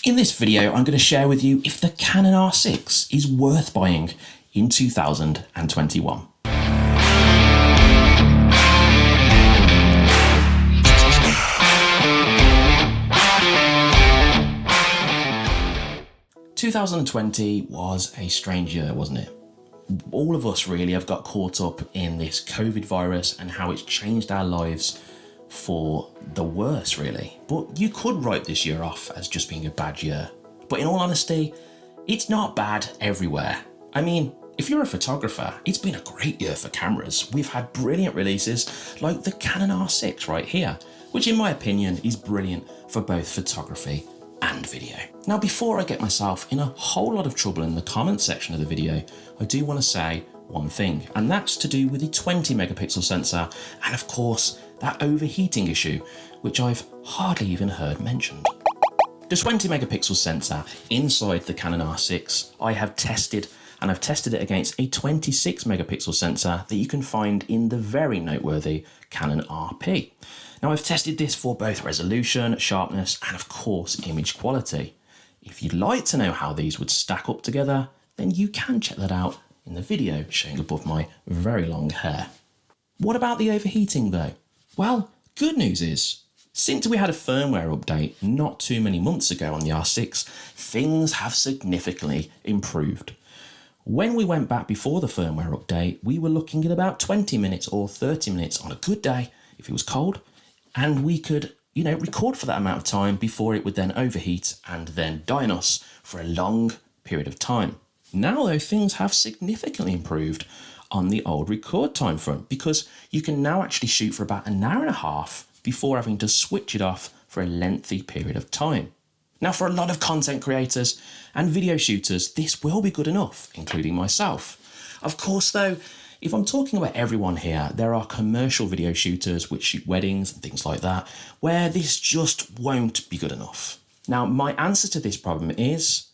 In this video, I'm going to share with you if the Canon R6 is worth buying in 2021. Two thousand and twenty was a strange year, wasn't it? All of us really have got caught up in this COVID virus and how it's changed our lives for the worse, really. But you could write this year off as just being a bad year. But in all honesty, it's not bad everywhere. I mean, if you're a photographer, it's been a great year for cameras. We've had brilliant releases like the Canon R6 right here, which in my opinion is brilliant for both photography and video. Now, before I get myself in a whole lot of trouble in the comments section of the video, I do want to say one thing, and that's to do with the 20 megapixel sensor and of course that overheating issue, which I've hardly even heard mentioned. The 20 megapixel sensor inside the Canon R6 I have tested and I've tested it against a 26 megapixel sensor that you can find in the very noteworthy Canon RP. Now I've tested this for both resolution, sharpness and of course image quality. If you'd like to know how these would stack up together, then you can check that out in the video showing above my very long hair. What about the overheating though? Well, good news is, since we had a firmware update not too many months ago on the R6, things have significantly improved. When we went back before the firmware update, we were looking at about 20 minutes or 30 minutes on a good day, if it was cold, and we could, you know, record for that amount of time before it would then overheat and then die on us for a long period of time. Now though, things have significantly improved on the old record time front because you can now actually shoot for about an hour and a half before having to switch it off for a lengthy period of time. Now for a lot of content creators and video shooters, this will be good enough, including myself. Of course though, if I'm talking about everyone here, there are commercial video shooters which shoot weddings and things like that, where this just won't be good enough. Now, my answer to this problem is,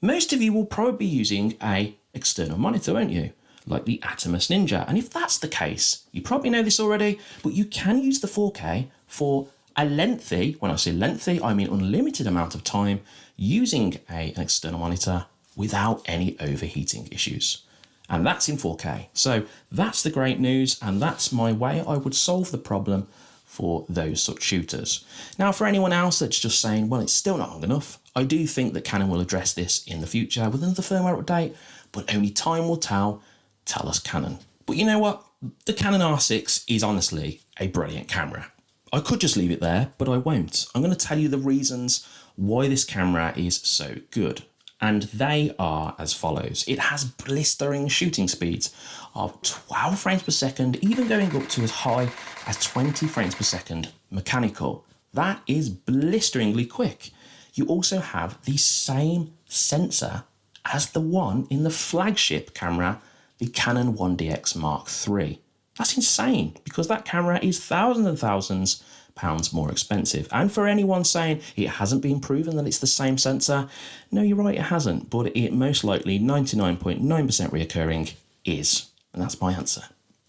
most of you will probably be using a external monitor, won't you? like the Atomos Ninja. And if that's the case, you probably know this already, but you can use the 4K for a lengthy, when I say lengthy, I mean unlimited amount of time using a, an external monitor without any overheating issues. And that's in 4K. So that's the great news. And that's my way I would solve the problem for those such shooters. Now, for anyone else that's just saying, well, it's still not long enough, I do think that Canon will address this in the future with another firmware update, but only time will tell tell us Canon. But you know what? The Canon R6 is honestly a brilliant camera. I could just leave it there, but I won't. I'm going to tell you the reasons why this camera is so good. And they are as follows. It has blistering shooting speeds of 12 frames per second, even going up to as high as 20 frames per second mechanical. That is blisteringly quick. You also have the same sensor as the one in the flagship camera the Canon 1DX Mark III. That's insane because that camera is thousands and thousands pounds more expensive. And for anyone saying it hasn't been proven that it's the same sensor, no, you're right, it hasn't, but it most likely 99.9% .9 reoccurring is. And that's my answer.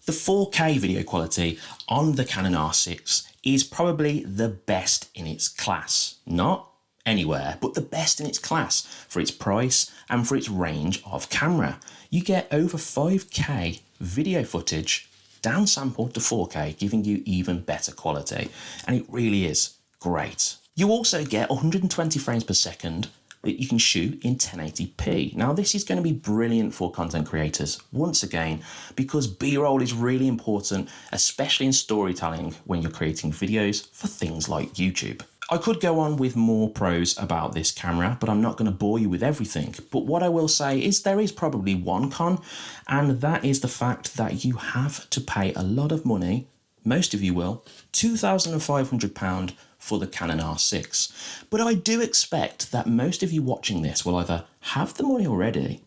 The 4K video quality on the Canon R6 is probably the best in its class. Not anywhere, but the best in its class for its price and for its range of camera. You get over 5K video footage downsampled to 4K, giving you even better quality. And it really is great. You also get 120 frames per second that you can shoot in 1080p. Now this is going to be brilliant for content creators once again because b-roll is really important especially in storytelling when you're creating videos for things like YouTube. I could go on with more pros about this camera, but I'm not going to bore you with everything. But what I will say is there is probably one con, and that is the fact that you have to pay a lot of money, most of you will, £2,500 for the Canon R6. But I do expect that most of you watching this will either have the money already,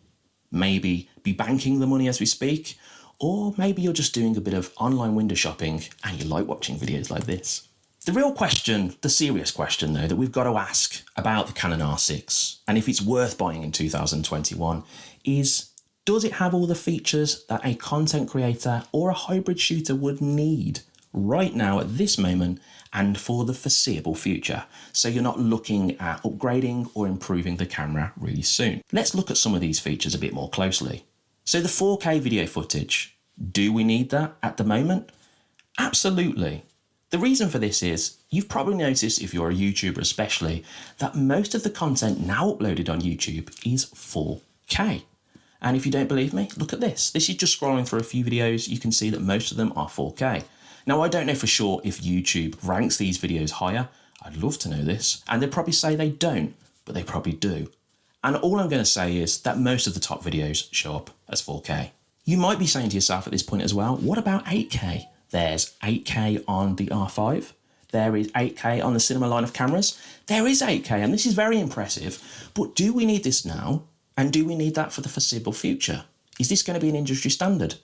maybe be banking the money as we speak, or maybe you're just doing a bit of online window shopping and you like watching videos like this. The real question, the serious question though, that we've got to ask about the Canon R6 and if it's worth buying in 2021 is does it have all the features that a content creator or a hybrid shooter would need right now at this moment and for the foreseeable future. So you're not looking at upgrading or improving the camera really soon. Let's look at some of these features a bit more closely. So the 4K video footage, do we need that at the moment? Absolutely. The reason for this is, you've probably noticed if you're a YouTuber especially, that most of the content now uploaded on YouTube is 4K. And if you don't believe me, look at this. This is just scrolling through a few videos, you can see that most of them are 4K. Now I don't know for sure if YouTube ranks these videos higher, I'd love to know this, and they'd probably say they don't, but they probably do. And all I'm going to say is that most of the top videos show up as 4K. You might be saying to yourself at this point as well, what about 8K? There's 8K on the R5. There is 8K on the cinema line of cameras. There is 8K, and this is very impressive. But do we need this now? And do we need that for the foreseeable future? Is this going to be an industry standard?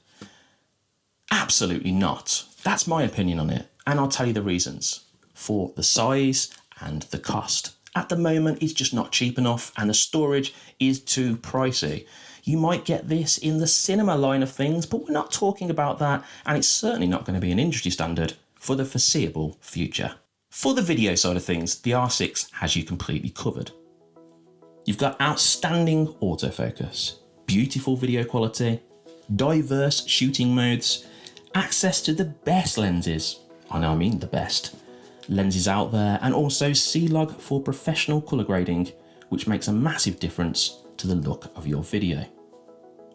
Absolutely not. That's my opinion on it. And I'll tell you the reasons for the size and the cost. At the moment, it's just not cheap enough and the storage is too pricey. You might get this in the cinema line of things, but we're not talking about that, and it's certainly not going to be an industry standard for the foreseeable future. For the video side of things, the R6 has you completely covered. You've got outstanding autofocus, beautiful video quality, diverse shooting modes, access to the best lenses, know I mean the best, lenses out there, and also C-Log for professional colour grading, which makes a massive difference to the look of your video.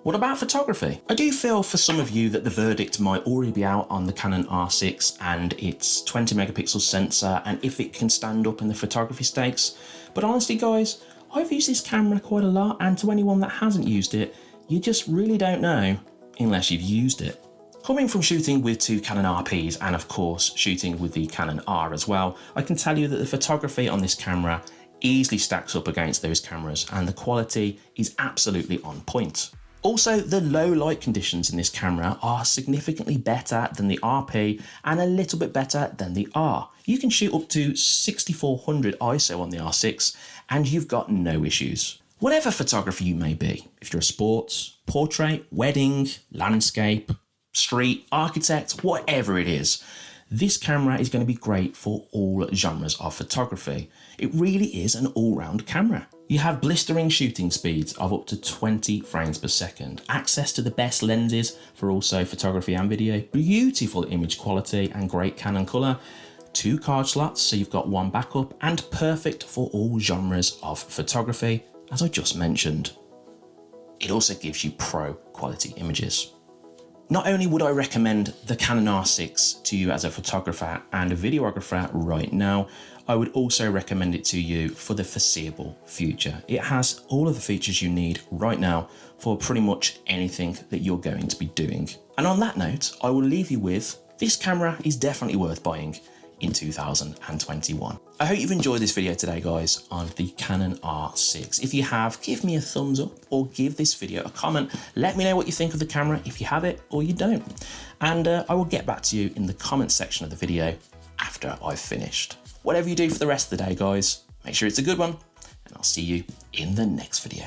What about photography? I do feel for some of you that the verdict might already be out on the Canon R6 and its 20 megapixel sensor and if it can stand up in the photography stakes. But honestly guys, I've used this camera quite a lot and to anyone that hasn't used it, you just really don't know unless you've used it. Coming from shooting with two Canon RPs and of course shooting with the Canon R as well, I can tell you that the photography on this camera easily stacks up against those cameras and the quality is absolutely on point. Also, the low light conditions in this camera are significantly better than the RP and a little bit better than the R. You can shoot up to 6400 ISO on the R6 and you've got no issues. Whatever photography you may be, if you're a sports, portrait, wedding, landscape, street, architect, whatever it is, this camera is going to be great for all genres of photography. It really is an all-round camera. You have blistering shooting speeds of up to 20 frames per second, access to the best lenses for also photography and video, beautiful image quality and great Canon colour, two card slots so you've got one backup, and perfect for all genres of photography, as I just mentioned. It also gives you pro quality images. Not only would I recommend the Canon R6 to you as a photographer and a videographer right now, I would also recommend it to you for the foreseeable future. It has all of the features you need right now for pretty much anything that you're going to be doing. And on that note, I will leave you with this camera is definitely worth buying in 2021. I hope you've enjoyed this video today guys on the Canon R6. If you have, give me a thumbs up or give this video a comment. Let me know what you think of the camera if you have it or you don't. And uh, I will get back to you in the comment section of the video after I've finished. Whatever you do for the rest of the day guys, make sure it's a good one and I'll see you in the next video.